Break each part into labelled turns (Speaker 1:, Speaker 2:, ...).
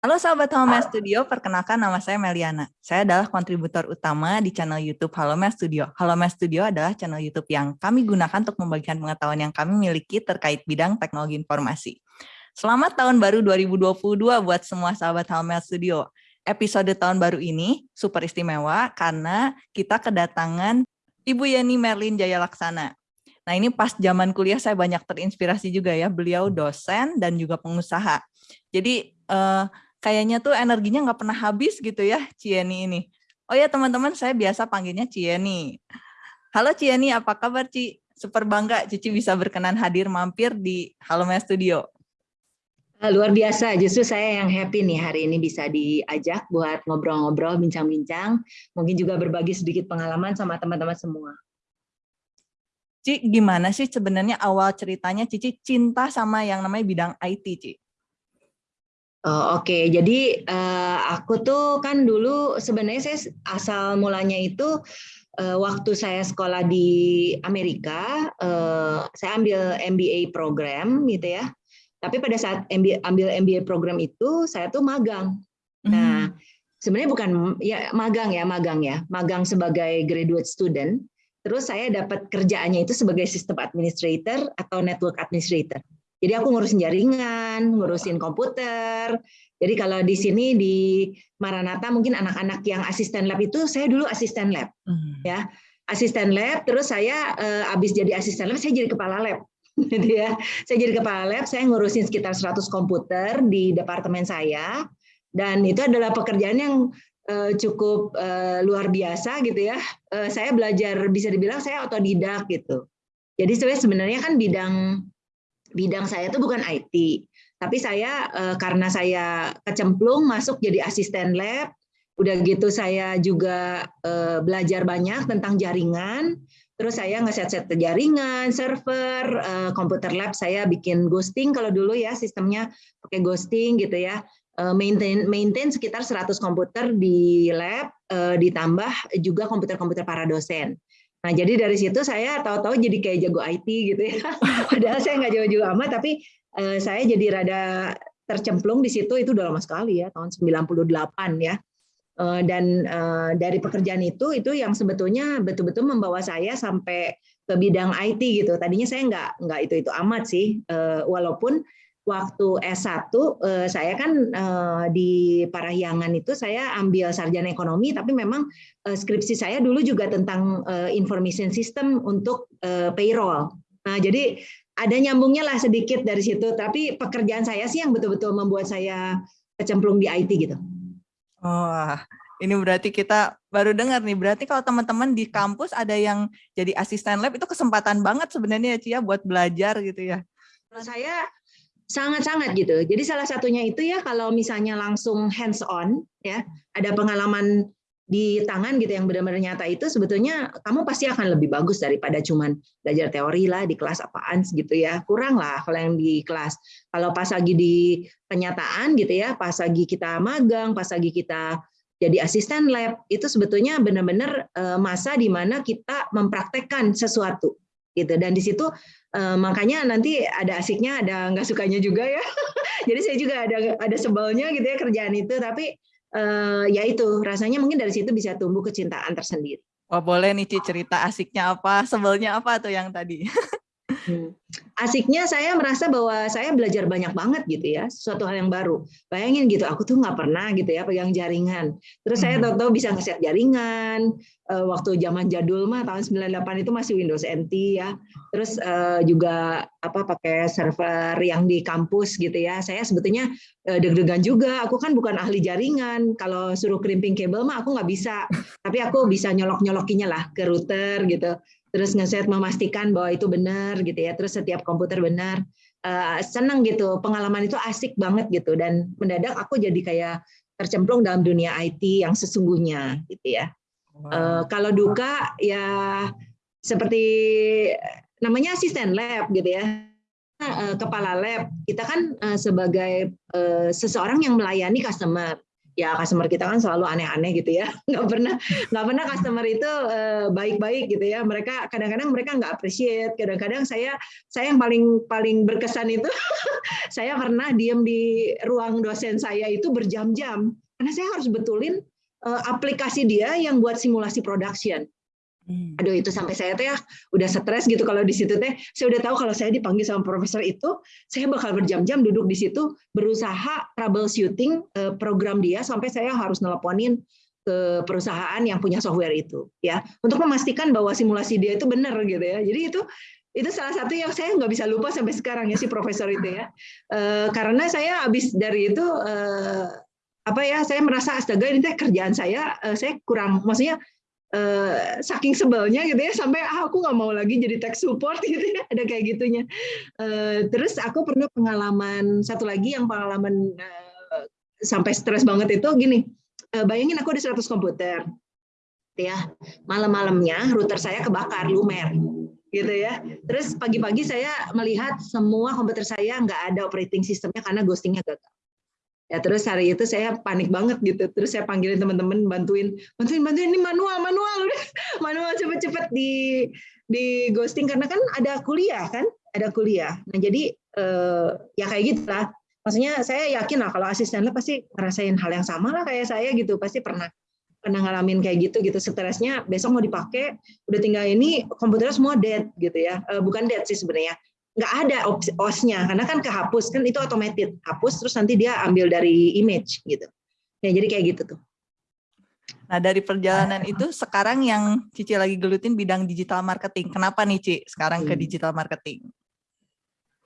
Speaker 1: Halo sahabat Halo Studio, perkenalkan nama saya Meliana. Saya adalah kontributor utama di channel YouTube Halo Studio. Halo Studio adalah channel YouTube yang kami gunakan untuk membagikan pengetahuan yang kami miliki terkait bidang teknologi informasi. Selamat tahun baru 2022 buat semua sahabat Halo Studio. Episode tahun baru ini super istimewa karena kita kedatangan Ibu Yeni Merlin Jaya Laksana. Nah ini pas zaman kuliah saya banyak terinspirasi juga ya, beliau dosen dan juga pengusaha. Jadi uh, kayaknya tuh energinya nggak pernah habis gitu ya Cieni ini. Oh ya teman-teman, saya biasa panggilnya Cieni. Halo Cieni, apa kabar Ci? Super bangga Cici bisa berkenan hadir mampir di Halo Maya Studio.
Speaker 2: Ah, luar biasa, justru saya yang happy nih hari ini bisa diajak buat ngobrol-ngobrol, bincang-bincang, mungkin juga berbagi sedikit pengalaman sama teman-teman semua.
Speaker 1: Ci, gimana sih sebenarnya awal ceritanya Cici cinta sama yang namanya bidang IT, Ci?
Speaker 2: Oh, Oke, okay. jadi uh, aku tuh kan dulu sebenarnya saya asal mulanya itu uh, waktu saya sekolah di Amerika, uh, saya ambil MBA program gitu ya. Tapi pada saat MBA, ambil MBA program itu saya tuh magang. Nah, hmm. sebenarnya bukan ya magang ya, magang ya, magang sebagai graduate student. Terus saya dapat kerjaannya itu sebagai sistem administrator atau network administrator. Jadi aku ngurusin jaringan, ngurusin komputer. Jadi kalau di sini di Maranatha mungkin anak-anak yang asisten lab itu saya dulu asisten lab, hmm. ya asisten lab. Terus saya uh, abis jadi asisten lab saya jadi kepala lab, gitu ya. Saya jadi kepala lab, saya ngurusin sekitar 100 komputer di departemen saya. Dan itu adalah pekerjaan yang uh, cukup uh, luar biasa gitu ya. Uh, saya belajar bisa dibilang saya otodidak gitu. Jadi sebenarnya kan bidang bidang saya itu bukan IT, tapi saya eh, karena saya kecemplung masuk jadi asisten lab, udah gitu saya juga eh, belajar banyak tentang jaringan, terus saya ngeset-set jaringan, server, eh, komputer lab saya bikin ghosting kalau dulu ya sistemnya pakai ghosting gitu ya, maintain maintain sekitar 100 komputer di lab, ditambah juga komputer-komputer para dosen. Nah, jadi dari situ saya tahu-tahu jadi kayak jago IT gitu ya. Padahal saya nggak jauh-jauh amat, tapi uh, saya jadi rada tercemplung di situ itu udah lama sekali ya, tahun 98 ya. Uh, dan uh, dari pekerjaan itu, itu yang sebetulnya betul-betul membawa saya sampai ke bidang IT gitu. Tadinya saya nggak nggak itu itu amat sih, uh, walaupun waktu S1 eh, saya kan eh, di Parahyangan itu saya ambil sarjana ekonomi tapi memang eh, skripsi saya dulu juga tentang information system untuk payroll. Nah, jadi ada nyambungnya lah sedikit dari situ tapi pekerjaan saya sih yang betul-betul membuat saya kecemplung di IT gitu.
Speaker 1: Oh, ini berarti kita baru dengar nih. Berarti kalau teman-teman di kampus ada yang jadi asisten lab itu kesempatan banget sebenarnya ya Cia buat belajar gitu ya.
Speaker 2: Kalau saya sangat-sangat gitu. Jadi salah satunya itu ya kalau misalnya langsung hands on ya, ada pengalaman di tangan gitu yang benar-benar nyata itu sebetulnya kamu pasti akan lebih bagus daripada cuman belajar teori lah di kelas apaan gitu ya. Kurang lah kalau yang di kelas. Kalau pas lagi di kenyataan gitu ya, pas lagi kita magang, pas lagi kita jadi asisten lab itu sebetulnya benar-benar eh, masa di mana kita mempraktekkan sesuatu gitu dan di situ Uh, makanya nanti ada asiknya, ada nggak sukanya juga ya. Jadi saya juga ada ada sebelnya gitu ya kerjaan itu, tapi uh, ya itu rasanya mungkin dari situ bisa tumbuh kecintaan tersendiri.
Speaker 1: Wah boleh nih Ci cerita asiknya apa, sebelnya apa tuh yang tadi?
Speaker 2: Hmm. Asiknya saya merasa bahwa saya belajar banyak banget gitu ya, sesuatu hal yang baru. Bayangin gitu, aku tuh nggak pernah gitu ya pegang jaringan. Terus saya hmm. tahu-tahu bisa ngeset jaringan. Eh, waktu zaman jadul mah tahun 98 itu masih Windows NT ya. Terus eh, juga apa pakai server yang di kampus gitu ya. Saya sebetulnya eh, deg-degan juga. Aku kan bukan ahli jaringan. Kalau suruh crimping kabel mah aku nggak bisa. Tapi aku bisa nyolok-nyolokinya lah ke router gitu terus ngeset memastikan bahwa itu benar gitu ya. Terus setiap komputer benar. Uh, senang gitu. Pengalaman itu asik banget gitu. Dan mendadak aku jadi kayak tercemplung dalam dunia IT yang sesungguhnya gitu ya. Wow. uh, kalau duka ya seperti namanya asisten lab gitu ya. Uh, kepala lab. Kita kan uh, sebagai uh, seseorang yang melayani customer ya customer kita kan selalu aneh-aneh gitu ya. Nggak pernah nggak pernah customer itu eh, baik-baik gitu ya. Mereka kadang-kadang mereka nggak appreciate. Kadang-kadang saya saya yang paling paling berkesan itu saya pernah diem di ruang dosen saya itu berjam-jam. Karena saya harus betulin eh, aplikasi dia yang buat simulasi production. Aduh itu sampai saya teh ya udah stres gitu kalau di situ teh. Saya udah tahu kalau saya dipanggil sama profesor itu, saya bakal berjam-jam duduk di situ berusaha troubleshooting eh, program dia sampai saya harus nelponin ke perusahaan yang punya software itu ya untuk memastikan bahwa simulasi dia itu benar gitu ya. Jadi itu itu salah satu yang saya nggak bisa lupa sampai sekarang ya si profesor itu ya. E, karena saya habis dari itu e, apa ya saya merasa astaga ini teh kerjaan saya e, saya kurang maksudnya Uh, saking sebelnya gitu ya sampai ah, aku nggak mau lagi jadi tech support gitu ya ada kayak gitunya. Uh, terus aku pernah pengalaman satu lagi yang pengalaman uh, sampai stres banget itu gini uh, bayangin aku di 100 komputer ya. Malam-malamnya router saya kebakar lumer gitu ya. Terus pagi-pagi saya melihat semua komputer saya nggak ada operating sistemnya karena ghostingnya gagal ya terus hari itu saya panik banget gitu. Terus saya panggilin teman-teman bantuin bantuin bantuin ini manual manual. Manual cepet-cepet di di ghosting karena kan ada kuliah kan? Ada kuliah. Nah jadi eh, ya kayak gitu lah maksudnya saya yakin lah kalau asisten lah pasti ngerasain hal yang sama lah kayak saya gitu. Pasti pernah pernah ngalamin kayak gitu gitu. Stresnya besok mau dipakai udah tinggal ini komputernya semua dead gitu ya. Eh, bukan dead sih sebenarnya nggak ada OS-nya karena kan kehapus kan itu otomatis hapus terus nanti dia ambil dari image gitu ya jadi kayak gitu tuh
Speaker 1: Nah dari perjalanan itu sekarang yang Cici lagi gelutin bidang digital marketing. Kenapa nih Ci sekarang ke hmm. digital marketing?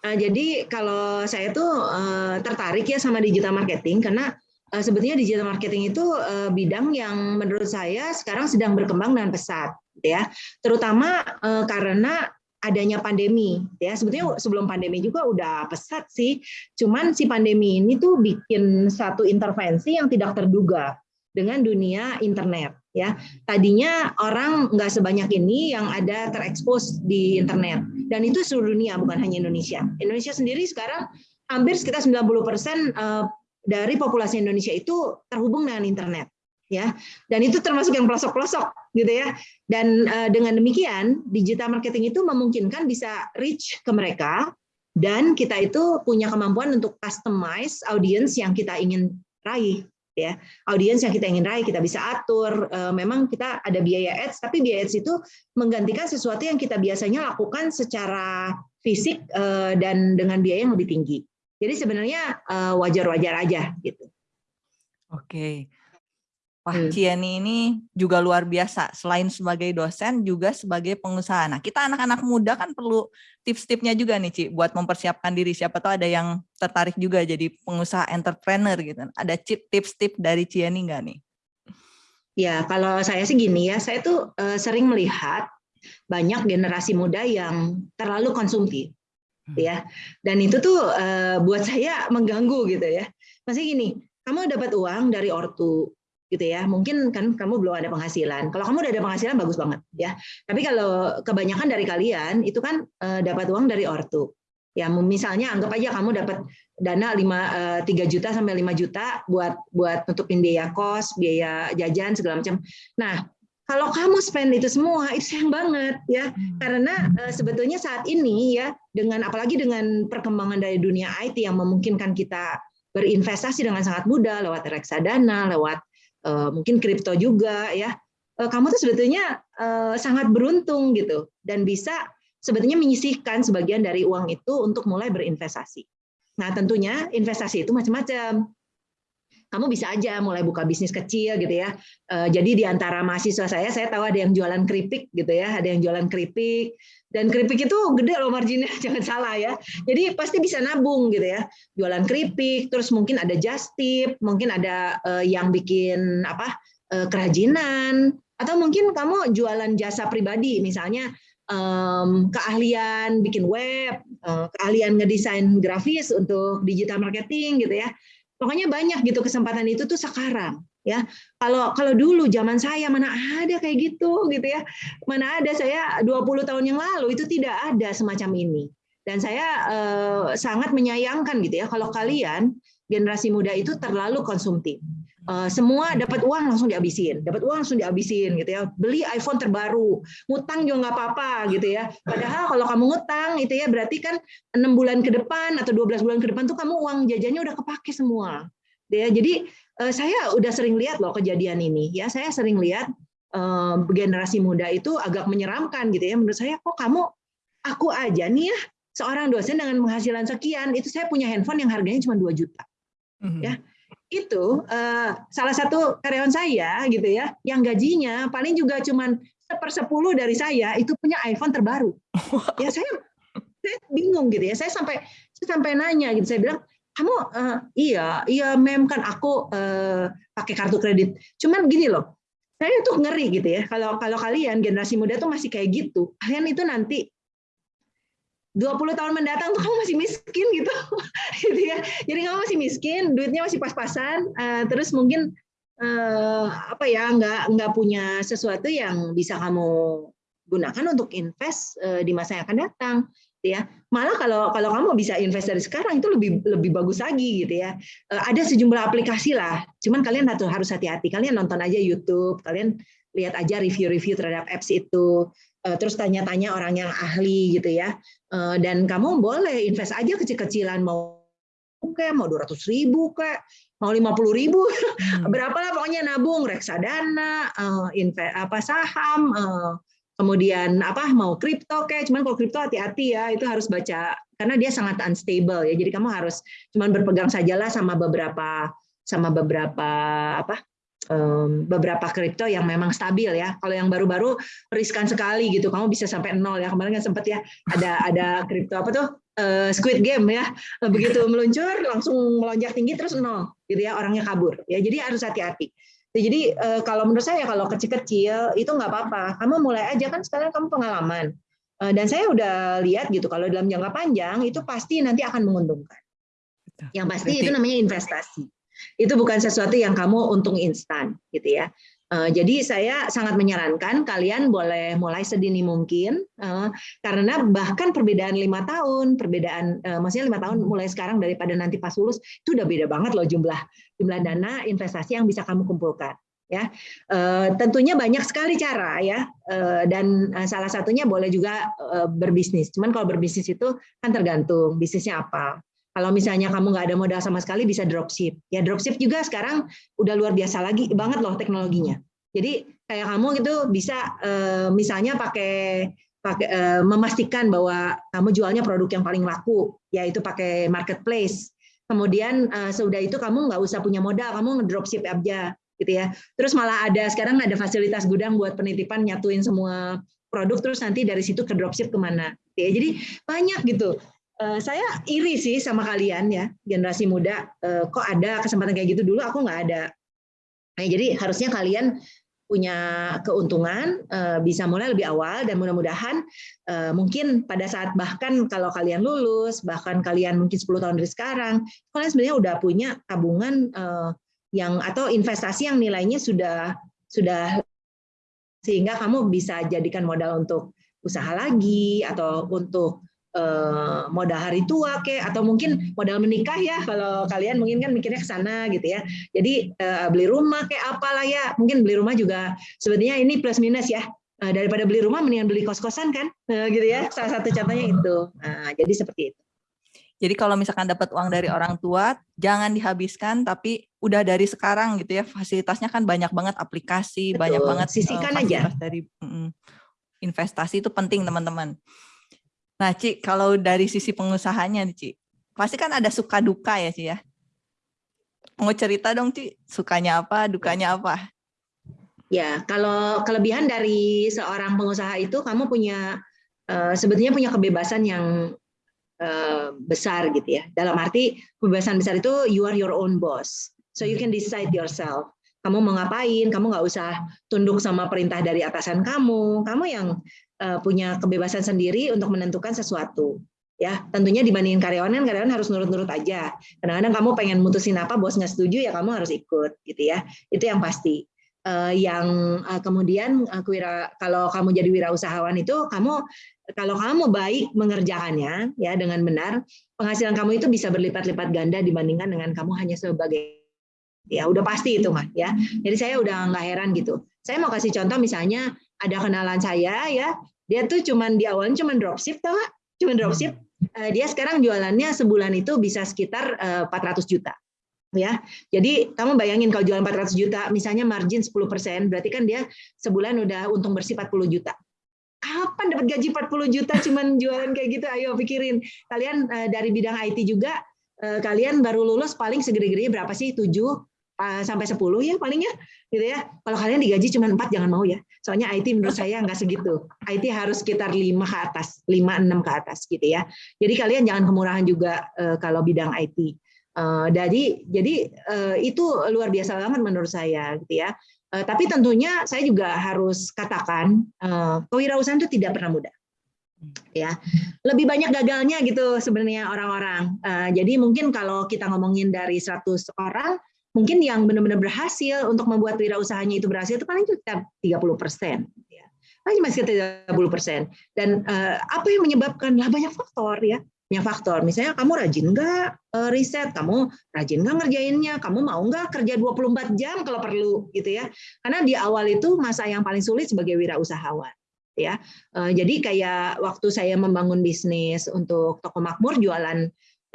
Speaker 2: Nah, jadi kalau saya tuh uh, tertarik ya sama digital marketing karena uh, sebetulnya digital marketing itu uh, bidang yang menurut saya sekarang sedang berkembang dengan pesat ya. Terutama uh, karena adanya pandemi ya. Sebetulnya sebelum pandemi juga udah pesat sih. Cuman si pandemi ini tuh bikin satu intervensi yang tidak terduga dengan dunia internet ya. Tadinya orang nggak sebanyak ini yang ada terekspos di internet. Dan itu seluruh dunia bukan hanya Indonesia. Indonesia sendiri sekarang hampir sekitar 90 persen eh, dari populasi Indonesia itu terhubung dengan internet ya. Dan itu termasuk yang pelosok-pelosok gitu ya. Dan uh, dengan demikian digital marketing itu memungkinkan bisa reach ke mereka dan kita itu punya kemampuan untuk customize audience yang kita ingin raih ya. Audiens yang kita ingin raih kita bisa atur uh, memang kita ada biaya ads tapi biaya ads itu menggantikan sesuatu yang kita biasanya lakukan secara fisik uh, dan dengan biaya yang lebih tinggi. Jadi sebenarnya wajar-wajar aja gitu.
Speaker 1: Oke Wah, hmm. Cieni ini juga luar biasa. Selain sebagai dosen, juga sebagai pengusaha. Nah, kita anak-anak muda kan perlu tips-tipsnya juga nih, Ci, buat mempersiapkan diri. Siapa tahu ada yang tertarik juga jadi pengusaha entrepreneur gitu. Ada tips-tips dari Cieni nggak nih?
Speaker 2: Ya, kalau saya sih gini ya, saya tuh uh, sering melihat banyak generasi muda yang terlalu konsumtif, hmm. ya. Dan itu tuh uh, buat saya mengganggu gitu ya. Masih gini, kamu dapat uang dari ortu, gitu ya. Mungkin kan kamu belum ada penghasilan. Kalau kamu udah ada penghasilan bagus banget ya. Tapi kalau kebanyakan dari kalian itu kan uh, dapat uang dari ortu. Ya, misalnya anggap aja kamu dapat dana 5 3 eh, juta sampai 5 juta buat buat nutupin biaya kos, biaya jajan segala macam. Nah, kalau kamu spend itu semua itu sayang banget ya hmm. karena uh, sebetulnya saat ini ya dengan apalagi dengan perkembangan dari dunia IT yang memungkinkan kita berinvestasi dengan sangat mudah lewat reksadana lewat mungkin kripto juga ya uh, kamu tuh sebetulnya uh, sangat beruntung gitu dan bisa sebetulnya menyisihkan sebagian dari uang itu untuk mulai berinvestasi. Nah tentunya investasi itu macam-macam. Kamu bisa aja mulai buka bisnis kecil gitu ya. Jadi di antara mahasiswa saya, saya tahu ada yang jualan keripik gitu ya, ada yang jualan keripik, dan keripik itu gede loh marginnya, jangan salah ya. Jadi pasti bisa nabung gitu ya. Jualan keripik, terus mungkin ada just tip, mungkin ada uh, yang bikin apa uh, kerajinan, atau mungkin kamu jualan jasa pribadi, misalnya keahlian bikin web, keahlian ngedesain grafis untuk digital marketing gitu ya. Pokoknya banyak gitu kesempatan itu tuh sekarang ya. Kalau kalau dulu zaman saya mana ada kayak gitu gitu ya. Mana ada saya 20 tahun yang lalu itu tidak ada semacam ini. Dan saya eh, sangat menyayangkan gitu ya kalau kalian generasi muda itu terlalu konsumtif Uh, semua dapat uang langsung dihabisin, dapat uang langsung dihabisin gitu ya. Beli iPhone terbaru, ngutang juga nggak apa-apa gitu ya. Padahal kalau kamu ngutang itu ya berarti kan enam bulan ke depan atau 12 bulan ke depan tuh kamu uang jajannya udah kepake semua. Gitu ya. Jadi uh, saya udah sering lihat loh kejadian ini ya. Saya sering lihat uh, generasi muda itu agak menyeramkan gitu ya. Menurut saya kok kamu aku aja nih ya seorang dosen dengan penghasilan sekian itu saya punya handphone yang harganya cuma 2 juta. Mm -hmm. Ya itu uh, salah satu karyawan saya gitu ya, yang gajinya paling juga cuman sepersepuluh dari saya itu punya iPhone terbaru. Ya saya saya bingung gitu ya. Saya sampai saya sampai nanya gitu. Saya bilang kamu uh, iya iya mem kan aku uh, pakai kartu kredit. Cuman gini loh, saya tuh ngeri gitu ya. Kalau kalau kalian generasi muda tuh masih kayak gitu, kalian itu nanti 20 tahun mendatang tuh kamu masih miskin gitu, gitu ya. Jadi kamu masih miskin, duitnya masih pas-pasan, uh, terus mungkin uh, apa ya nggak nggak punya sesuatu yang bisa kamu gunakan untuk invest uh, di masa yang akan datang, gitu ya. Malah kalau kalau kamu bisa invest dari sekarang itu lebih lebih bagus lagi gitu ya. Uh, ada sejumlah aplikasi lah, cuman kalian harus hati-hati. Kalian nonton aja YouTube, kalian lihat aja review-review terhadap apps itu terus tanya-tanya orang yang ahli gitu ya. Eh, dan kamu boleh invest aja kecil-kecilan mau kayak mau 200 ribu kayak mau 50 ribu. Hmm. berapa lah pokoknya nabung reksadana uh, invest apa saham uh, kemudian apa mau kripto kayak cuman kalau kripto hati-hati ya itu harus baca karena dia sangat unstable ya. Jadi kamu harus cuman berpegang sajalah sama beberapa sama beberapa apa beberapa kripto yang memang stabil ya. Kalau yang baru-baru riskan sekali gitu. Kamu bisa sampai nol ya. Kemarin kan sempat ya ada ada kripto apa tuh uh, Squid Game ya. Begitu meluncur langsung melonjak tinggi terus nol gitu ya orangnya kabur. Ya jadi harus hati-hati. Jadi uh, kalau menurut saya kalau kecil-kecil itu nggak apa-apa. Kamu mulai aja kan sekarang kamu pengalaman. Uh, dan saya udah lihat gitu kalau dalam jangka panjang itu pasti nanti akan menguntungkan. Yang pasti itu namanya investasi. Itu bukan sesuatu yang kamu untung instan, gitu ya. Uh, jadi saya sangat menyarankan kalian boleh mulai sedini mungkin uh, karena bahkan perbedaan lima tahun, perbedaan uh, maksudnya lima tahun mulai sekarang daripada nanti pas lulus itu udah beda banget loh jumlah jumlah dana investasi yang bisa kamu kumpulkan ya. Tentunya banyak sekali cara ya. Dan salah satunya boleh juga berbisnis. Cuman kalau berbisnis itu kan tergantung bisnisnya apa kalau misalnya kamu nggak ada modal sama sekali bisa dropship. Ya dropship juga sekarang udah luar biasa lagi banget loh teknologinya. Jadi kayak kamu gitu bisa eh, misalnya pakai pakai eh, memastikan bahwa kamu jualnya produk yang paling laku, yaitu pakai marketplace. Kemudian eh, sudah itu kamu nggak usah punya modal, kamu ngedropship aja gitu ya. Terus malah ada sekarang ada fasilitas gudang buat penitipan nyatuin semua produk terus nanti dari situ ke dropship ke mana. Ya, jadi banyak gitu Eh, saya iri sih sama kalian ya generasi muda. Uh, kok ada kesempatan kayak gitu? Dulu aku nggak ada. Nah, jadi harusnya kalian punya keuntungan uh, bisa mulai lebih awal dan mudah-mudahan mungkin pada saat bahkan kalau kalian lulus bahkan kalian mungkin 10 tahun dari sekarang kalian sebenarnya udah punya tabungan yang atau investasi yang nilainya sudah sudah sehingga kamu bisa jadikan modal untuk usaha lagi atau untuk Eh, modal hari tua ke atau mungkin modal menikah ya kalau kalian mungkin kan mikirnya ke sana gitu ya. Jadi eh, beli rumah kayak apalah ya. Mungkin beli rumah juga sebenarnya ini plus minus ya. Eh, daripada beli rumah mendingan beli kos-kosan kan. gitu ya. Salah satu contohnya itu. Nah, jadi seperti itu.
Speaker 1: Jadi kalau misalkan dapat uang dari orang tua, jangan dihabiskan, tapi udah dari sekarang gitu ya, fasilitasnya kan banyak banget aplikasi, Betul. banyak banget
Speaker 2: sisihkan uh, aja.
Speaker 1: dari mm, investasi itu penting teman-teman. Nah, Ci, kalau dari sisi pengusahanya nih, Ci, pasti kan ada suka duka ya, Ci ya. Mau cerita dong, Ci, sukanya apa, dukanya apa?
Speaker 2: Ya, kalau kelebihan dari seorang pengusaha itu kamu punya uh, sebetulnya punya kebebasan yang uh, besar gitu ya. Dalam arti kebebasan besar itu you are your own boss. So you can decide yourself. Kamu mau ngapain, kamu nggak usah tunduk sama perintah dari atasan kamu. Kamu yang Eh, punya kebebasan sendiri untuk menentukan sesuatu ya tentunya dibandingin karyawan kan karyawan harus nurut-nurut aja kadang-kadang kamu pengen mutusin apa bos nggak setuju ya kamu harus ikut gitu ya itu yang pasti uh, yang uh, kemudian uh, kewira, kalau kamu jadi wirausahawan itu kamu kalau kamu baik mengerjakannya ya dengan benar penghasilan kamu itu bisa berlipat-lipat ganda dibandingkan dengan kamu hanya sebagai Ya udah pasti itu mah ya. Jadi saya udah nggak heran gitu. Saya mau kasih contoh misalnya ada kenalan saya ya, dia tuh cuman di awalnya cuman dropship tau gak? Cuman dropship. Uh, dia sekarang jualannya sebulan itu bisa sekitar uh, 400 juta. Ya. Jadi kamu bayangin kalau jualan 400 juta, misalnya margin 10%, berarti kan dia sebulan udah untung bersih 40 juta kapan dapat gaji 40 juta cuman jualan kayak gitu ayo pikirin kalian uh, dari bidang IT juga uh, kalian baru lulus paling segede-gede berapa sih 7 sampai 10 ya palingnya gitu ya. Kalau kalian digaji cuma 4 jangan mau ya. Soalnya IT menurut saya nggak segitu. IT harus sekitar 5 ke atas, 5 6 ke atas gitu ya. Jadi kalian jangan kemurahan juga uh, kalau bidang IT. Uh, eh, jadi jadi itu luar biasa banget menurut saya gitu ya. Uh, tapi tentunya saya juga harus katakan uh, kewirausahaan itu tidak pernah mudah ya lebih banyak gagalnya gitu sebenarnya orang-orang uh, jadi mungkin kalau kita ngomongin dari 100 orang mungkin yang benar-benar berhasil untuk membuat wirausahanya itu berhasil itu paling sekitar 30 persen. Ya. Paling masih 30 persen. Dan uh, apa yang menyebabkan? Lah banyak faktor ya. Banyak faktor. Misalnya kamu rajin nggak uh, riset, kamu rajin nggak ngerjainnya, kamu mau nggak kerja 24 jam kalau perlu gitu ya. Karena di awal itu masa yang paling sulit sebagai wirausahawan ya. Uh, jadi kayak waktu saya membangun bisnis untuk toko makmur jualan Eh,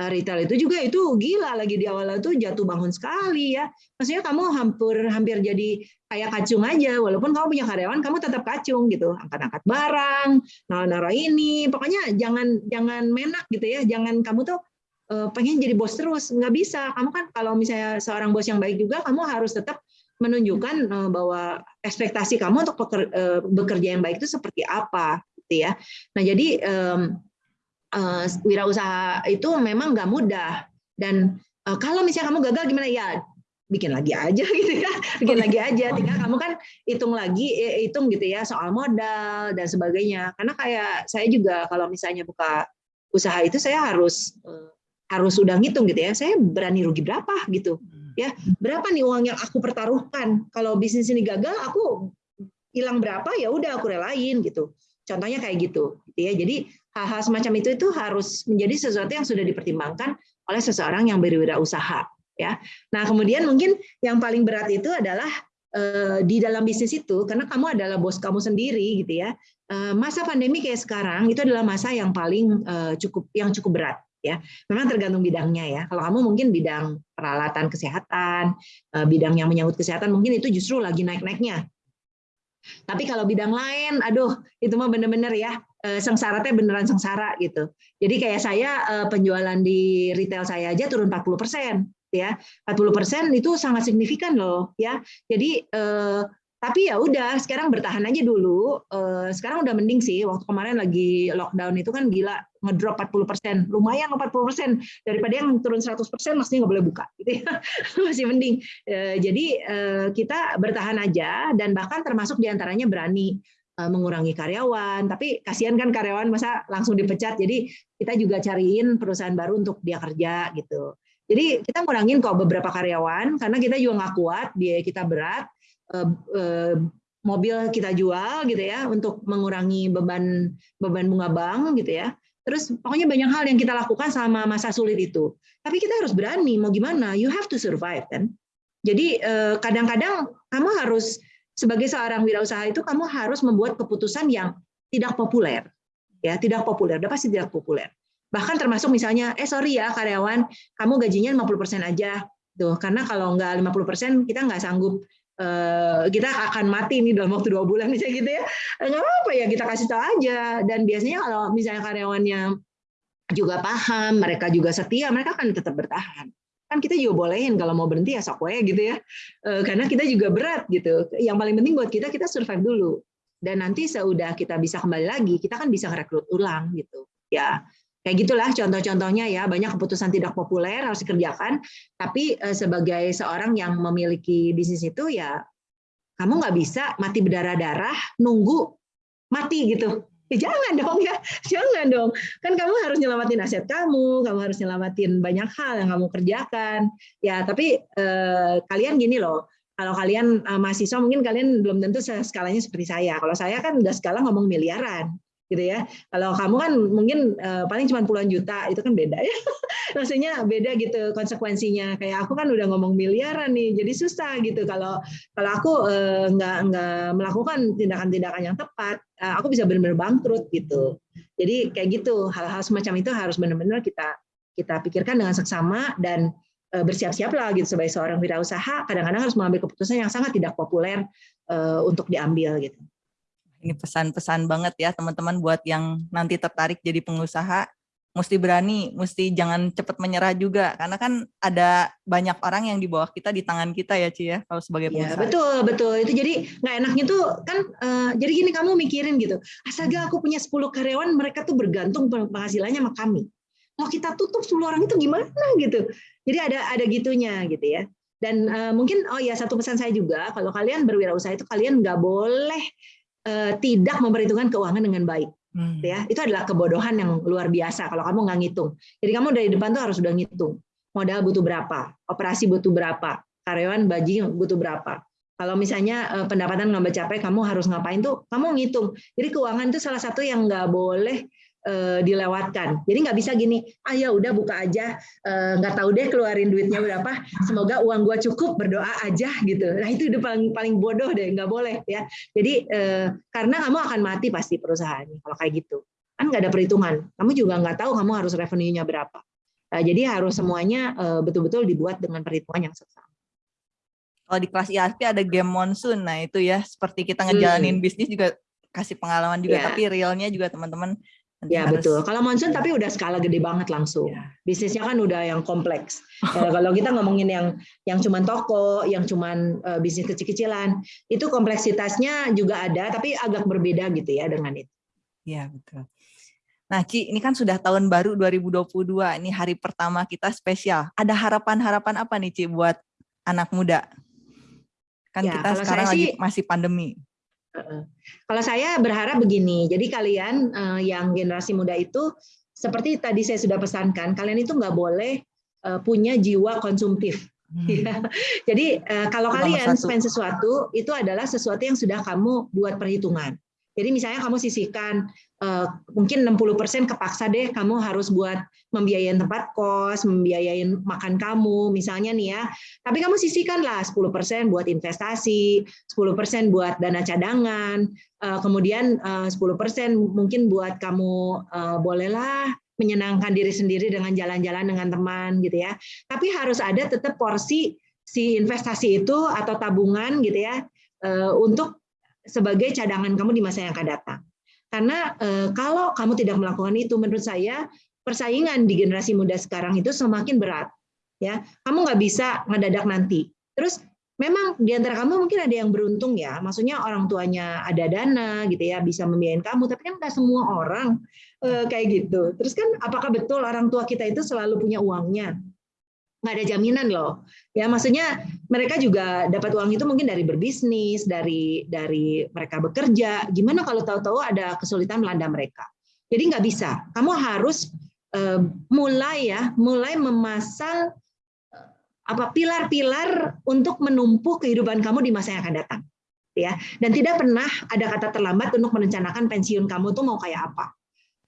Speaker 2: retail itu juga itu gila lagi di awal itu jatuh bangun sekali ya. Maksudnya kamu hampir hampir jadi kayak kacung aja walaupun kamu punya karyawan kamu tetap kacung gitu. Angkat-angkat barang, naruh-naruh ini, pokoknya jangan jangan menak gitu ya. Jangan kamu tuh uh, pengen jadi bos terus, nggak bisa. Kamu kan kalau misalnya seorang bos yang baik juga kamu harus tetap menunjukkan uh, bahwa ekspektasi kamu untuk bekerja yang baik itu seperti apa gitu ya. Nah, jadi uh, wirausaha itu memang nggak mudah. Dan uh, kalau misalnya kamu gagal gimana? Ya bikin lagi aja gitu ya. Bikin lagi aja. Tinggal kamu kan hitung lagi hitung gitu ya soal modal dan sebagainya. Karena kayak saya juga kalau misalnya buka usaha itu saya harus uh, harus udah ngitung gitu ya. Saya berani rugi berapa gitu. Ya berapa nih uang yang aku pertaruhkan? Kalau bisnis ini gagal aku hilang berapa? Ya udah aku relain gitu contohnya kayak gitu, gitu ya jadi hal-hal semacam itu itu harus menjadi sesuatu yang sudah dipertimbangkan oleh seseorang yang berwirausaha ya. Nah, kemudian mungkin yang paling berat itu adalah eh, di dalam bisnis itu karena kamu adalah bos kamu sendiri gitu ya. Eh, masa pandemi kayak sekarang itu adalah masa yang paling eh, cukup yang cukup berat ya. Memang tergantung bidangnya ya. Kalau kamu mungkin bidang peralatan kesehatan, bidang yang menyangkut kesehatan mungkin itu justru lagi naik-naiknya. Tapi kalau bidang lain, aduh, itu mah bener-bener ya Eh, sengsara teh beneran sengsara gitu. Jadi kayak saya eh, penjualan di retail saya aja turun 40 persen ya 40 persen itu sangat signifikan loh ya. Jadi eh, tapi ya udah sekarang bertahan aja dulu sekarang udah mending sih waktu kemarin lagi lockdown itu kan gila ngedrop 40 lumayan 40 daripada yang turun 100 maksudnya nggak boleh buka gitu ya masih mending jadi kita bertahan aja dan bahkan termasuk di antaranya berani Eh, mengurangi karyawan, tapi kasihan kan karyawan masa langsung dipecat. Jadi kita juga cariin perusahaan baru untuk dia kerja gitu. Jadi kita ngurangin kok beberapa karyawan karena kita juga nggak kuat, biaya kita berat, mobil kita jual gitu ya untuk mengurangi beban beban bunga bank gitu ya. Terus pokoknya banyak hal yang kita lakukan selama masa sulit itu. Tapi kita harus berani, mau gimana? You have to survive kan. Jadi kadang-kadang kamu harus sebagai seorang wirausaha itu kamu harus membuat keputusan yang tidak populer. Ya, tidak populer, udah pasti tidak populer. Bahkan termasuk misalnya, eh sorry ya karyawan, kamu gajinya 50% aja. Tuh, karena kalau nggak 50% kita nggak sanggup eh, kita akan mati nih dalam waktu dua bulan misalnya gitu ya. Nggak apa ya kita kasih tahu aja. Dan biasanya kalau misalnya karyawannya juga paham mereka juga setia mereka akan tetap bertahan. Kan kita juga bolehin kalau mau berhenti ya sok gitu ya. E, karena kita juga berat gitu. Yang paling penting buat kita kita survive dulu. Dan nanti seudah kita bisa kembali lagi kita kan bisa rekrut ulang gitu. Ya kayak gitulah contoh-contohnya ya banyak keputusan tidak populer harus dikerjakan tapi e, sebagai seorang yang memiliki bisnis itu ya kamu nggak bisa mati berdarah-darah nunggu mati gitu Ya jangan dong ya, jangan dong. Kan kamu harus nyelamatin aset kamu, kamu harus nyelamatin banyak hal yang kamu kerjakan. Ya, tapi eh, kalian gini loh, kalau kalian eh, mahasiswa mungkin kalian belum tentu skalanya seperti saya. Kalau saya kan udah skala ngomong miliaran. Gitu ya. Kalau kamu kan mungkin uh, paling cuma puluhan juta, itu kan beda ya. Maksudnya beda gitu konsekuensinya. Kayak aku kan udah ngomong miliaran nih, jadi susah gitu. Kalau kalau aku uh, nggak nggak melakukan tindakan-tindakan yang tepat, uh, aku bisa benar-benar bangkrut gitu. Jadi kayak gitu, hal-hal semacam itu harus benar-benar kita kita pikirkan dengan seksama dan bersiap-siaplah gitu sebagai seorang wirausaha kadang-kadang harus mengambil keputusan yang sangat tidak populer untuk diambil gitu.
Speaker 1: Ini pesan-pesan banget ya teman-teman buat yang nanti tertarik jadi pengusaha, mesti berani, mesti jangan cepat menyerah juga karena kan ada banyak orang yang di bawah kita di tangan kita ya Ci ya kalau sebagai
Speaker 2: iya, pengusaha. Ya, betul betul itu jadi nggak enaknya tuh kan uh, jadi gini kamu mikirin gitu, asalga aku punya 10 karyawan mereka tuh bergantung penghasilannya sama kami. Kalau kita tutup 10 orang itu gimana gitu. Jadi ada ada gitunya gitu ya. Dan uh, mungkin oh ya satu pesan saya juga kalau kalian berwirausaha itu kalian nggak boleh Eh, tidak memperhitungkan keuangan dengan baik. Hmm. Ya, itu adalah kebodohan yang luar biasa kalau kamu nggak ngitung. Jadi kamu dari depan tuh harus sudah ngitung. Modal butuh berapa, operasi butuh berapa, karyawan baji butuh berapa. Kalau misalnya eh, pendapatan nggak mencapai, kamu harus ngapain tuh? Kamu ngitung. Jadi keuangan itu salah satu yang nggak boleh Eh, dilewatkan. Jadi nggak bisa gini, ah ya udah buka aja, eh, nggak tahu deh keluarin duitnya berapa, semoga uang gua cukup, berdoa aja gitu. Nah itu udah paling paling bodoh deh, nggak boleh ya. Jadi eh, karena kamu akan mati pasti perusahaannya kalau kayak gitu. Kan nggak ada perhitungan. Kamu juga nggak tahu kamu harus revenue-nya berapa. Nah, jadi harus semuanya betul-betul dibuat dengan perhitungan yang seksama.
Speaker 1: Kalau di kelas IASP ada game monsoon, nah itu ya seperti kita ngejalanin hmm. bisnis juga kasih pengalaman juga, yeah. tapi realnya juga teman-teman
Speaker 2: Nanti ya harus, betul. Kalau monsoon tapi udah skala gede banget langsung. Ya. Bisnisnya kan udah yang kompleks. ya, kalau kita ngomongin yang yang cuman toko, yang cuman uh, bisnis kecil-kecilan, itu kompleksitasnya juga ada, tapi agak berbeda gitu ya dengan itu.
Speaker 1: Iya betul. Nah Ci, ini kan sudah tahun baru 2022. Ini hari pertama kita spesial. Ada harapan-harapan apa nih Ci buat anak muda? Kan ya, kita sekarang lagi masih pandemi.
Speaker 2: Kalau saya berharap begini, jadi kalian uh, yang generasi muda itu seperti tadi saya sudah pesankan, kalian itu nggak boleh uh, punya jiwa konsumtif. Hmm. Ya. Jadi uh, kalau kalian spend sesuatu itu adalah sesuatu yang sudah kamu buat perhitungan. Jadi misalnya kamu sisihkan uh, mungkin 60% kepaksa deh kamu harus buat membiayain tempat kos, membiayain makan kamu misalnya nih ya. Tapi kamu sisihkanlah 10% buat investasi, 10% buat dana cadangan, uh, kemudian uh, 10% mungkin buat kamu bolehlah menyenangkan diri sendiri dengan jalan-jalan dengan teman gitu ya. Tapi harus ada tetap porsi si investasi itu atau tabungan gitu ya untuk sebagai cadangan kamu di masa yang akan datang. Karena eh, kalau kamu tidak melakukan itu, menurut saya persaingan di generasi muda sekarang itu semakin berat. Ya, kamu nggak bisa ngedadak nanti. Terus memang di antara kamu mungkin ada yang beruntung ya, maksudnya orang tuanya ada dana gitu ya, bisa membiayain kamu. Tapi kan nggak semua orang eh, kayak gitu. Terus kan apakah betul orang tua kita itu selalu punya uangnya? Nggak ada jaminan loh. Ya maksudnya mereka juga dapat uang itu mungkin dari berbisnis, dari dari mereka bekerja. Gimana kalau tahu-tahu ada kesulitan melanda mereka? Jadi nggak bisa. Kamu harus uh, mulai ya, mulai memasang uh, apa pilar-pilar untuk menumpuh kehidupan kamu di masa yang akan datang. Ya, dan tidak pernah ada kata terlambat untuk merencanakan pensiun kamu tuh mau kayak apa.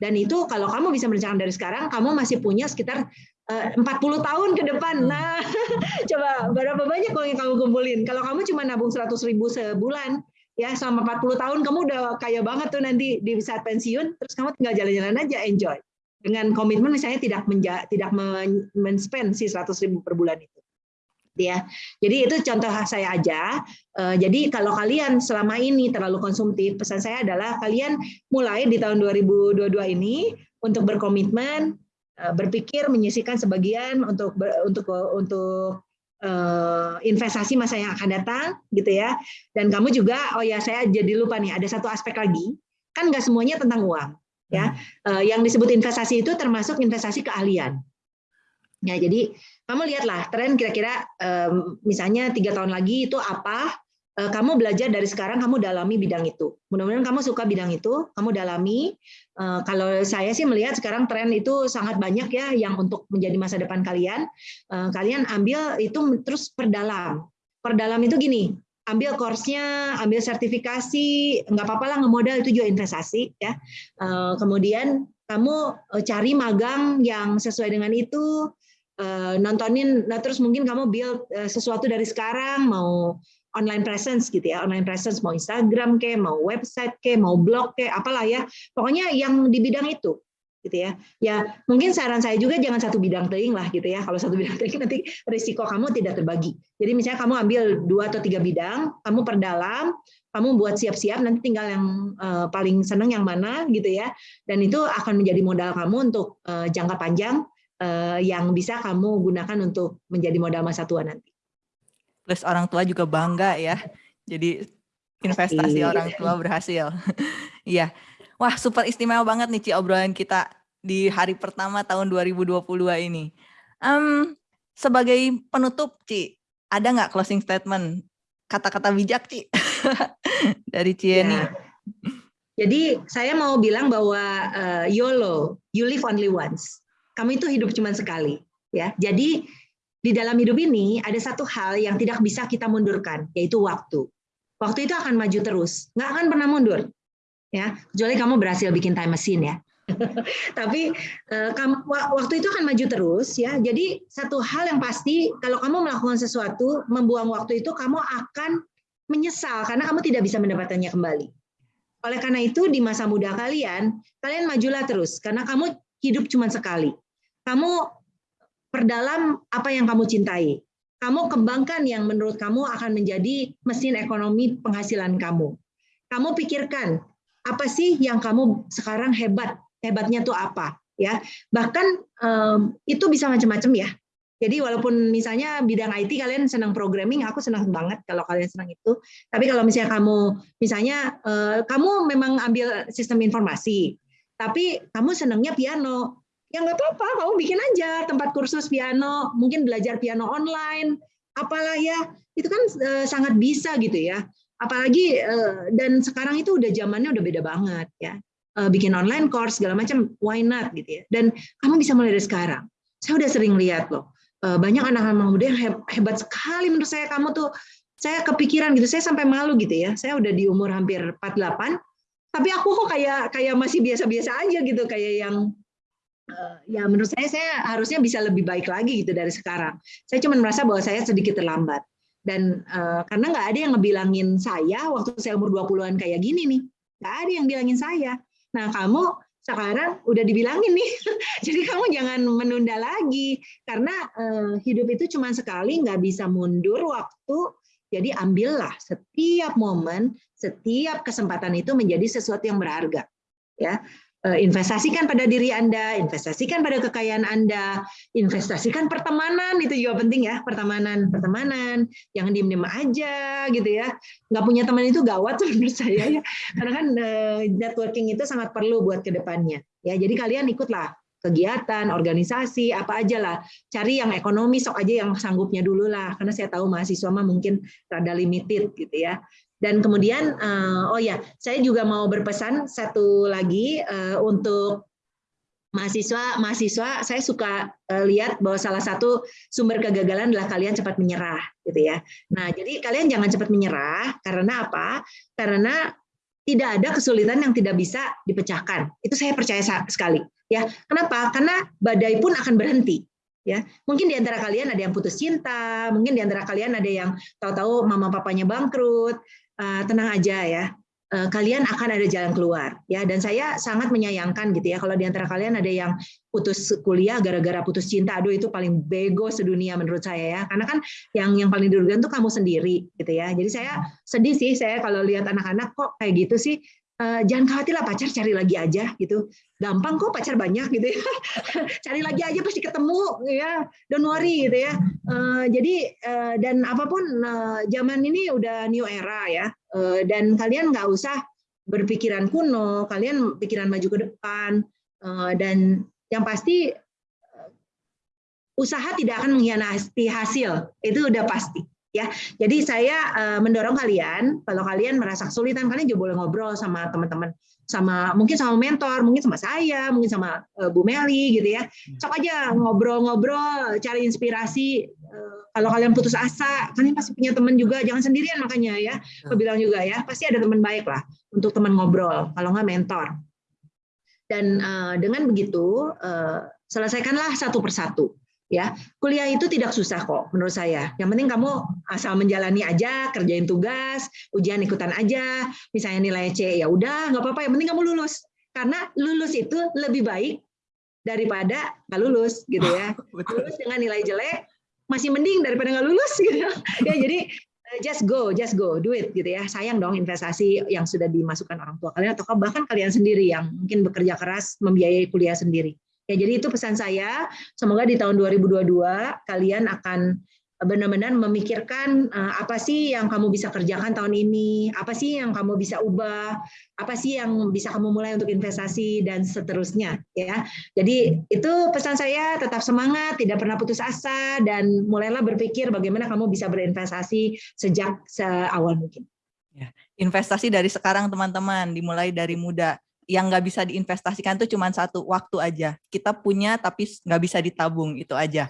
Speaker 2: Dan itu kalau kamu bisa merencanakan dari sekarang, kamu masih punya sekitar 40 eh, tahun ke depan. Hmm. Nah, coba berapa banyak uang yang kamu kumpulin? Kalau kamu cuma nabung 100 ribu sebulan, ya selama 40 tahun kamu udah kaya banget tuh nanti di saat pensiun, terus kamu tinggal jalan-jalan aja, enjoy. Dengan komitmen misalnya tidak menja, tidak men-spend si 100 ribu per bulan itu. Ya, jadi itu contoh saya aja. Eh, jadi kalau kalian selama ini terlalu konsumtif, pesan saya adalah kalian mulai di tahun 2022 ini untuk berkomitmen berpikir menyisihkan sebagian untuk untuk untuk uh, investasi masa yang akan datang gitu ya. Dan kamu juga oh ya saya jadi lupa nih ada satu aspek lagi. Kan nggak semuanya tentang uang ya. Hmm. uh, yang disebut investasi itu termasuk investasi keahlian. Ya jadi kamu lihatlah tren kira-kira um, misalnya tiga tahun lagi itu apa Eh, kamu belajar dari sekarang kamu dalami bidang itu. Mudah-mudahan kamu suka bidang itu, kamu dalami. Eh, kalau saya sih melihat sekarang tren itu sangat banyak ya yang untuk menjadi masa depan kalian. Eh, kalian ambil itu terus perdalam. Perdalam itu gini, ambil course-nya, ambil sertifikasi, nggak apa-apa lah ngemodal itu juga investasi ya. Eh, kemudian kamu eh, cari magang yang sesuai dengan itu, eh, nontonin, nah terus mungkin kamu build sesuatu dari sekarang, mau online presence gitu ya, online presence mau Instagram ke, mau website ke, mau blog ke, apalah ya, pokoknya yang di bidang itu gitu ya. Ya mungkin saran saya juga jangan satu bidang teing lah gitu ya. Kalau satu bidang teing nanti risiko kamu tidak terbagi. Jadi misalnya kamu ambil dua atau tiga bidang, kamu perdalam, kamu buat siap-siap, nanti tinggal yang uh, paling seneng yang mana gitu ya. Dan itu akan menjadi modal kamu untuk uh, jangka panjang uh, yang bisa kamu gunakan untuk menjadi modal masa tua nanti.
Speaker 1: Plus orang tua juga bangga ya. Jadi investasi Pasti. orang tua berhasil. Iya. Wah, super istimewa banget nih Ci obrolan kita di hari pertama tahun 2022 ini. Um, sebagai penutup, Ci, ada nggak closing statement? Kata-kata bijak, Ci, dari Cieni. Ya.
Speaker 2: Jadi saya mau bilang bahwa uh, YOLO, you live only once. Kamu itu hidup cuma sekali, ya. Jadi di dalam hidup ini ada satu hal yang tidak bisa kita mundurkan, yaitu waktu. Waktu itu akan maju terus, nggak akan pernah mundur. Ya kecuali kamu berhasil bikin time machine ya. Tapi eh, waktu itu akan maju terus ya. Jadi satu hal yang pasti kalau kamu melakukan sesuatu membuang waktu itu kamu akan menyesal karena kamu tidak bisa mendapatkannya kembali. Oleh karena itu di masa muda kalian kalian majulah terus. Karena kamu hidup cuma sekali. Kamu perdalam apa yang kamu cintai. Kamu kembangkan yang menurut kamu akan menjadi mesin ekonomi penghasilan kamu. Kamu pikirkan apa sih yang kamu sekarang hebat? Hebatnya tuh apa? Ya bahkan um, itu bisa macam-macam ya. Jadi walaupun misalnya bidang IT kalian senang programming, aku senang banget kalau kalian senang itu. Tapi kalau misalnya kamu, misalnya uh, kamu memang ambil sistem informasi, tapi kamu senangnya piano, ya nggak apa-apa, kamu bikin aja tempat kursus piano, mungkin belajar piano online, apalah ya, itu kan uh, sangat bisa gitu ya. Apalagi uh, dan sekarang itu udah zamannya udah beda banget ya. Uh, bikin online course segala macam why not gitu ya. Dan kamu bisa mulai dari sekarang. Saya udah sering lihat loh uh, banyak anak-anak muda yang hebat sekali menurut saya. Kamu tuh saya kepikiran gitu saya sampai malu gitu ya. Saya udah di umur hampir 48 tapi aku kok kayak kayak masih biasa-biasa aja gitu kayak yang ya menurut saya saya harusnya bisa lebih baik lagi gitu dari sekarang saya cuma merasa bahwa saya sedikit terlambat dan uh, karena nggak ada yang ngebilangin saya waktu saya umur 20-an kayak gini nih. Nggak ada yang bilangin saya. Nah, kamu sekarang udah dibilangin nih. Jadi kamu jangan menunda lagi karena uh, hidup itu cuma sekali, nggak bisa mundur waktu. Jadi ambillah setiap momen, setiap kesempatan itu menjadi sesuatu yang berharga. Ya, Eh, investasikan pada diri Anda, investasikan pada kekayaan Anda, investasikan pertemanan itu juga penting ya pertemanan pertemanan. Jangan diem-diem aja gitu ya. Nggak punya teman itu gawat menurut saya ya. Karena kan eh, networking itu sangat perlu buat ke depannya ya jadi kalian ikutlah kegiatan organisasi apa aja lah. Cari yang ekonomi sok aja yang sanggupnya dulu lah. Karena saya tahu mahasiswa mah mungkin rada limited gitu ya dan kemudian, uh, oh ya, saya juga mau berpesan satu lagi uh, untuk mahasiswa, mahasiswa, saya suka uh, lihat bahwa salah satu sumber kegagalan adalah kalian cepat menyerah, gitu ya. Nah, jadi kalian jangan cepat menyerah karena apa? Karena tidak ada kesulitan yang tidak bisa dipecahkan. Itu saya percaya sekali. Ya, kenapa? Karena badai pun akan berhenti ya mungkin di antara kalian ada yang putus cinta mungkin di antara kalian ada yang tahu-tahu mama papanya bangkrut uh, tenang aja ya. Uh, kalian akan ada jalan keluar ya. Dan saya sangat menyayangkan gitu ya kalau di antara kalian ada yang putus kuliah gara-gara putus cinta aduh itu paling bego sedunia menurut saya ya. Karena kan yang yang paling dirugikan tuh kamu sendiri gitu ya. Jadi saya sedih sih saya kalau lihat anak-anak kok kayak gitu sih Uh, jangan khawatir lah pacar cari lagi aja gitu. Gampang kok pacar banyak gitu ya. Cari lagi aja pasti ketemu ya don't worry gitu ya. Uh, jadi uh, dan apa pun uh, zaman ini udah new era ya. Uh, dan kalian nggak usah berpikiran kuno kalian pikiran maju ke depan. Uh, dan yang pasti usaha tidak akan mengkhianati hasil itu udah pasti ya. Jadi saya uh, mendorong kalian kalau kalian merasa kesulitan kalian juga boleh ngobrol sama teman-teman sama mungkin sama mentor, mungkin sama saya, mungkin sama uh, Bu Meli gitu ya. Sok aja ngobrol-ngobrol, cari inspirasi uh, kalau kalian putus asa, kalian pasti punya teman juga, jangan sendirian makanya ya. Aku bilang juga ya, pasti ada teman baik lah untuk teman ngobrol, kalau nggak mentor. Dan uh, dengan begitu, uh, selesaikanlah satu persatu. Ya, kuliah itu tidak susah kok menurut saya. Yang penting kamu asal menjalani aja, kerjain tugas, ujian ikutan aja. Misalnya nilai C ya udah nggak apa-apa. Yang penting kamu lulus. Karena lulus itu lebih baik daripada nggak lulus gitu ya. Lulus dengan nilai jelek masih mending daripada nggak lulus gitu. Ya jadi eh, just go, just go, do it gitu ya. Sayang dong investasi yang sudah dimasukkan orang tua kalian atau bahkan kalian sendiri yang mungkin bekerja keras membiayai kuliah sendiri. Ya, jadi itu pesan saya. Semoga di tahun 2022 kalian akan benar-benar memikirkan uh, apa sih yang kamu bisa kerjakan tahun ini, apa sih yang kamu bisa ubah, apa sih yang bisa kamu mulai untuk investasi dan seterusnya ya. Jadi itu pesan saya tetap semangat, tidak pernah putus asa dan mulailah berpikir bagaimana kamu bisa berinvestasi sejak seawal mungkin.
Speaker 1: Ya, investasi dari sekarang teman-teman, dimulai dari muda yang nggak bisa diinvestasikan itu cuma satu waktu aja. Kita punya tapi nggak bisa ditabung itu aja.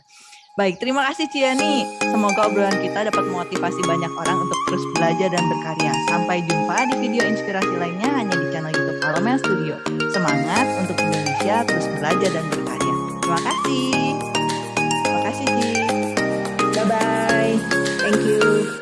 Speaker 1: Baik, terima kasih Ciani. Semoga obrolan kita dapat memotivasi banyak orang untuk terus belajar dan berkarya. Sampai jumpa di video inspirasi lainnya hanya di channel YouTube Alomel Studio. Semangat untuk Indonesia terus belajar dan berkarya. Terima kasih. Terima kasih Ci.
Speaker 2: Bye-bye. Thank you.